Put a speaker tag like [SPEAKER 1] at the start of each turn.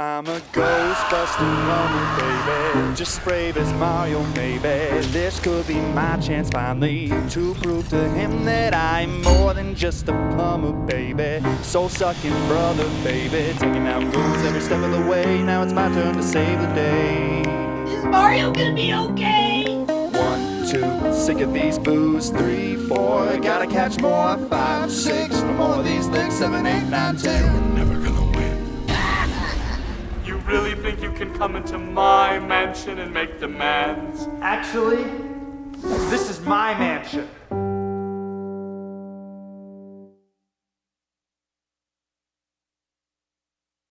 [SPEAKER 1] I'm a Ghostbuster plumber, baby. Just brave as Mario, maybe. This could be my chance finally to prove to him that I'm more than just a plumber, baby. Soul sucking brother, baby. Taking out moves every step of the way. Now it's my turn to save the day.
[SPEAKER 2] Is Mario gonna be okay?
[SPEAKER 1] One, two, sick of these Boos. Three, four, gotta catch more. Five, six, no more of these things. Seven, eight, nine, ten.
[SPEAKER 3] Really think you can come into my mansion and make demands?
[SPEAKER 4] Actually, this is my mansion.